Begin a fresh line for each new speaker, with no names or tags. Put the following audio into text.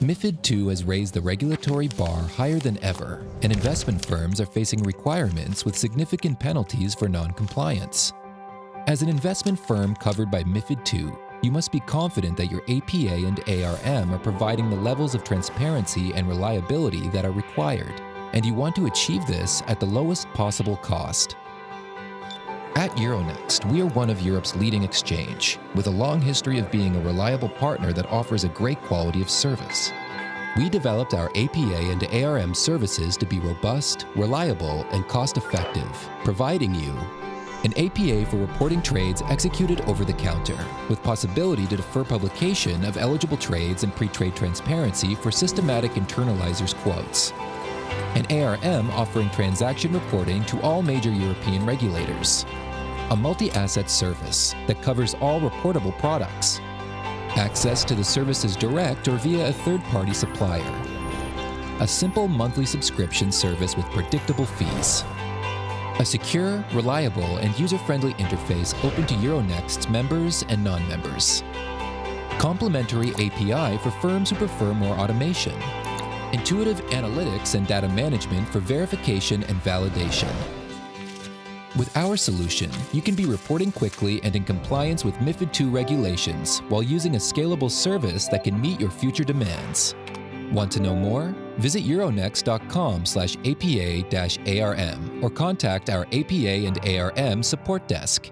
MIFID II has raised the regulatory bar higher than ever, and investment firms are facing requirements with significant penalties for non-compliance. As an investment firm covered by MIFID II, you must be confident that your APA and ARM are providing the levels of transparency and reliability that are required, and you want to achieve this at the lowest possible cost. At Euronext, we are one of Europe's leading exchange, with a long history of being a reliable partner that offers a great quality of service. We developed our APA and ARM services to be robust, reliable, and cost-effective, providing you an APA for reporting trades executed over the counter, with possibility to defer publication of eligible trades and pre-trade transparency for systematic internalizers quotes. An ARM offering transaction reporting to all major European regulators. A multi-asset service that covers all reportable products. Access to the services direct or via a third-party supplier. A simple monthly subscription service with predictable fees. A secure, reliable, and user-friendly interface open to Euronext's members and non-members. Complementary API for firms who prefer more automation. Intuitive analytics and data management for verification and validation. With our solution, you can be reporting quickly and in compliance with MiFID II regulations while using a scalable service that can meet your future demands. Want to know more? Visit euronext.com slash APA-ARM or contact our APA and ARM support desk.